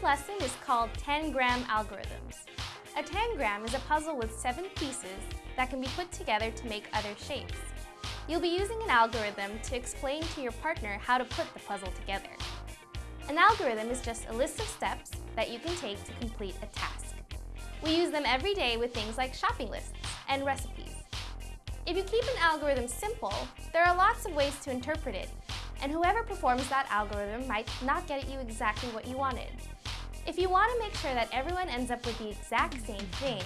This lesson is called Tangram Algorithms. A tangram is a puzzle with seven pieces that can be put together to make other shapes. You'll be using an algorithm to explain to your partner how to put the puzzle together. An algorithm is just a list of steps that you can take to complete a task. We use them every day with things like shopping lists and recipes. If you keep an algorithm simple, there are lots of ways to interpret it, and whoever performs that algorithm might not get you exactly what you wanted. If you want to make sure that everyone ends up with the exact same thing,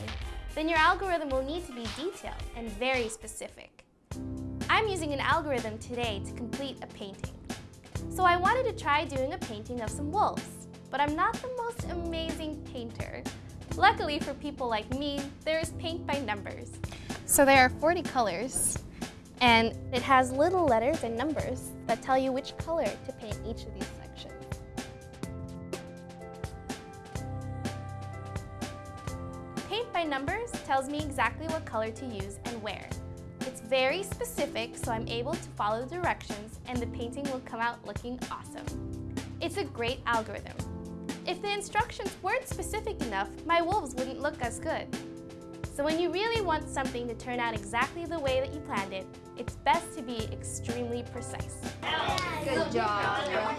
then your algorithm will need to be detailed and very specific. I'm using an algorithm today to complete a painting. So I wanted to try doing a painting of some wolves, but I'm not the most amazing painter. Luckily for people like me, there is paint by numbers. So there are 40 colors, and it has little letters and numbers that tell you which color to paint each of these sections. Numbers tells me exactly what color to use and where. It's very specific, so I'm able to follow directions and the painting will come out looking awesome. It's a great algorithm. If the instructions weren't specific enough, my wolves wouldn't look as good. So when you really want something to turn out exactly the way that you planned it, it's best to be extremely precise. Good job.